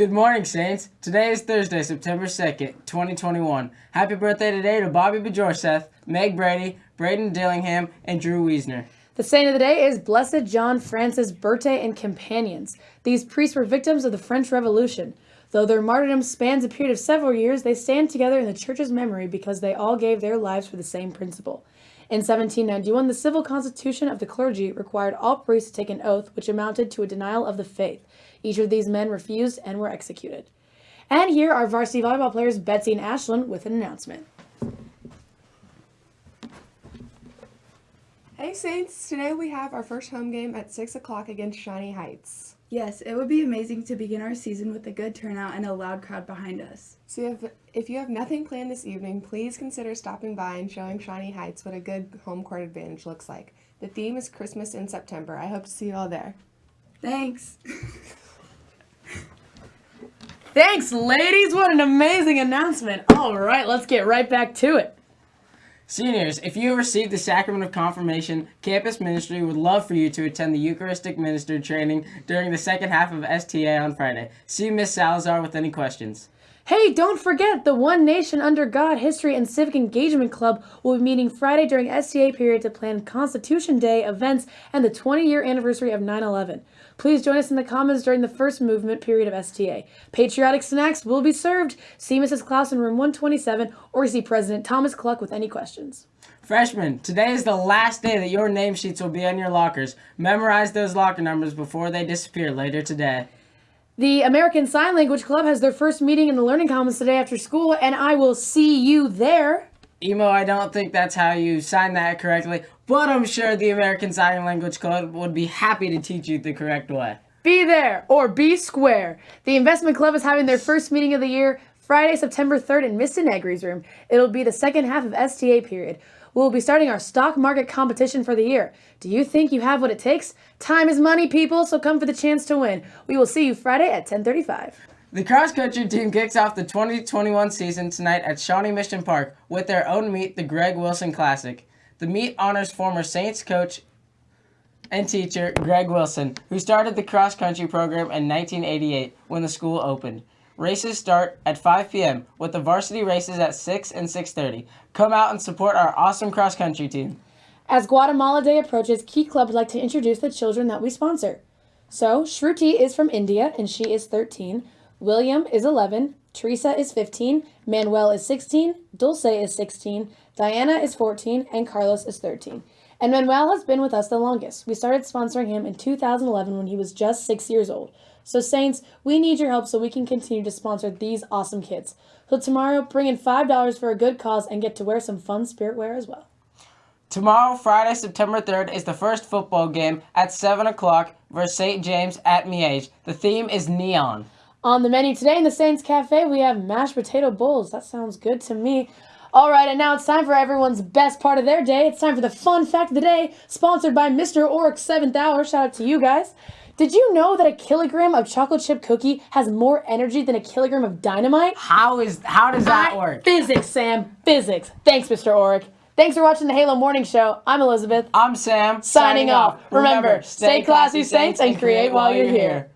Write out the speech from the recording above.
Good morning, Saints. Today is Thursday, September 2nd, 2021. Happy birthday today to Bobby Bajorseth, Meg Brady, Braden Dillingham, and Drew Wiesner. The saint of the day is Blessed John Francis Burté and companions. These priests were victims of the French Revolution. Though their martyrdom spans a period of several years, they stand together in the Church's memory because they all gave their lives for the same principle. In 1791, the civil constitution of the clergy required all priests to take an oath which amounted to a denial of the faith. Each of these men refused and were executed. And here are varsity volleyball players Betsy and Ashlyn with an announcement. Hey Saints, today we have our first home game at 6 o'clock against Shawnee Heights. Yes, it would be amazing to begin our season with a good turnout and a loud crowd behind us. So if, if you have nothing planned this evening, please consider stopping by and showing Shawnee Heights what a good home court advantage looks like. The theme is Christmas in September. I hope to see you all there. Thanks. Thanks, ladies. What an amazing announcement. All right, let's get right back to it. Seniors, if you have received the sacrament of confirmation, campus ministry would love for you to attend the Eucharistic minister training during the second half of STA on Friday. See Miss Salazar with any questions. Hey, don't forget the One Nation Under God History and Civic Engagement Club will be meeting Friday during STA period to plan Constitution Day events and the 20 year anniversary of 9 11. Please join us in the Commons during the first movement period of STA. Patriotic snacks will be served. See Mrs. Klaus in room 127 or see President Thomas Cluck with any questions. Freshmen, today is the last day that your name sheets will be in your lockers. Memorize those locker numbers before they disappear later today. The American Sign Language Club has their first meeting in the Learning Commons today after school, and I will see you there. Emo, I don't think that's how you sign that correctly, but I'm sure the American Sign Language Club would be happy to teach you the correct way. Be there or be square. The Investment Club is having their first meeting of the year Friday, September 3rd in Mr. Negri's room. It'll be the second half of STA period. We'll be starting our stock market competition for the year. Do you think you have what it takes? Time is money, people, so come for the chance to win. We will see you Friday at 1035. The cross country team kicks off the 2021 season tonight at Shawnee Mission Park with their own meet, the Greg Wilson Classic. The meet honors former Saints coach and teacher Greg Wilson, who started the cross country program in 1988 when the school opened. Races start at 5 p.m. with the varsity races at 6 and 6.30. Come out and support our awesome cross-country team. As Guatemala Day approaches, Key Club would like to introduce the children that we sponsor. So, Shruti is from India and she is 13. William is 11. Teresa is 15. Manuel is 16. Dulce is 16. Diana is 14. And Carlos is 13. And Manuel has been with us the longest. We started sponsoring him in 2011 when he was just six years old. So, Saints, we need your help so we can continue to sponsor these awesome kids. So, tomorrow, bring in $5 for a good cause and get to wear some fun spirit wear as well. Tomorrow, Friday, September 3rd, is the first football game at 7 o'clock versus St. James at Miege. The theme is neon. On the menu today in the Saints Cafe, we have mashed potato bowls. That sounds good to me. All right, and now it's time for everyone's best part of their day. It's time for the fun fact of the day, sponsored by Mr. Oric 7th Hour. Shout out to you guys. Did you know that a kilogram of chocolate chip cookie has more energy than a kilogram of dynamite? How is how does that work? Physics, Sam. Physics. Thanks, Mr. Oric. Thanks for watching the Halo Morning Show. I'm Elizabeth. I'm Sam. Signing off. Remember, stay classy, Saints, and create while you're here.